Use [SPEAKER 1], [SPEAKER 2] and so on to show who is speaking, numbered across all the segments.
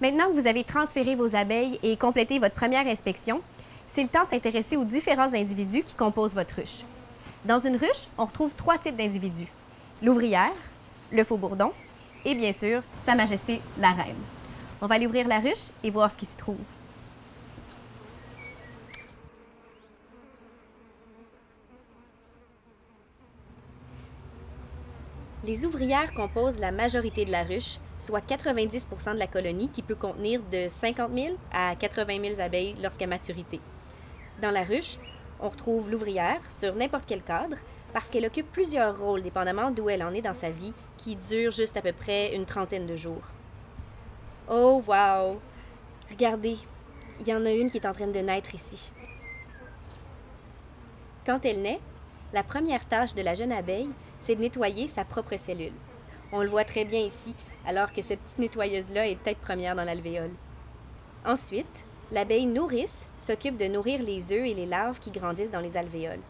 [SPEAKER 1] Maintenant que vous avez transféré vos abeilles et complété votre première inspection, c'est le temps de s'intéresser aux différents individus qui composent votre ruche. Dans une ruche, on retrouve trois types d'individus. L'ouvrière, le faux bourdon et bien sûr, Sa Majesté la Reine. On va aller ouvrir la ruche et voir ce qui s'y trouve. Les ouvrières composent la majorité de la ruche, soit 90 de la colonie qui peut contenir de 50 000 à 80 000 abeilles lorsqu'à maturité. Dans la ruche, on retrouve l'ouvrière sur n'importe quel cadre parce qu'elle occupe plusieurs rôles dépendamment d'où elle en est dans sa vie, qui dure juste à peu près une trentaine de jours. Oh, wow! Regardez, il y en a une qui est en train de naître ici. Quand elle naît, la première tâche de la jeune abeille, c'est de nettoyer sa propre cellule. On le voit très bien ici, alors que cette petite nettoyeuse-là est tête première dans l'alvéole. Ensuite, l'abeille nourrice s'occupe de nourrir les œufs et les larves qui grandissent dans les alvéoles.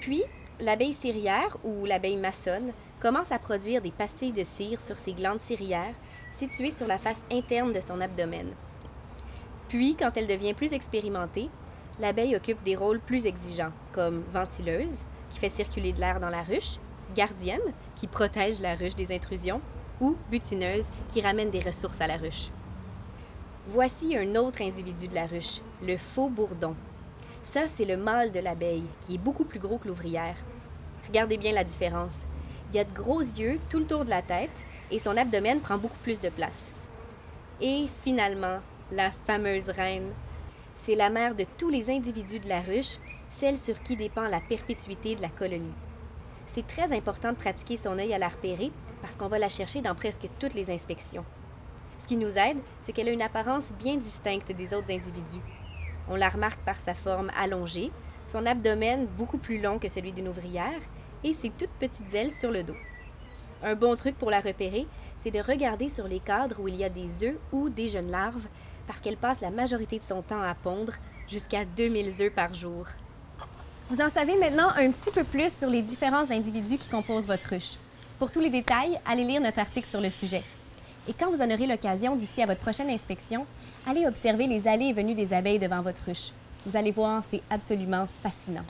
[SPEAKER 1] Puis, l'abeille cirière ou l'abeille maçonne commence à produire des pastilles de cire sur ses glandes cirières situées sur la face interne de son abdomen. Puis, quand elle devient plus expérimentée, l'abeille occupe des rôles plus exigeants, comme ventileuse, qui fait circuler de l'air dans la ruche, gardienne, qui protège la ruche des intrusions, ou butineuse, qui ramène des ressources à la ruche. Voici un autre individu de la ruche, le faux bourdon. Ça, c'est le mâle de l'abeille, qui est beaucoup plus gros que l'ouvrière. Regardez bien la différence. Il a de gros yeux tout le tour de la tête et son abdomen prend beaucoup plus de place. Et finalement, la fameuse reine. C'est la mère de tous les individus de la ruche, celle sur qui dépend la perpétuité de la colonie. C'est très important de pratiquer son œil à la repérer parce qu'on va la chercher dans presque toutes les inspections. Ce qui nous aide, c'est qu'elle a une apparence bien distincte des autres individus. On la remarque par sa forme allongée, son abdomen beaucoup plus long que celui d'une ouvrière et ses toutes petites ailes sur le dos. Un bon truc pour la repérer, c'est de regarder sur les cadres où il y a des œufs ou des jeunes larves, parce qu'elle passe la majorité de son temps à pondre, jusqu'à 2000 œufs par jour. Vous en savez maintenant un petit peu plus sur les différents individus qui composent votre ruche. Pour tous les détails, allez lire notre article sur le sujet. Et quand vous en aurez l'occasion d'ici à votre prochaine inspection, allez observer les allées et venues des abeilles devant votre ruche. Vous allez voir, c'est absolument fascinant.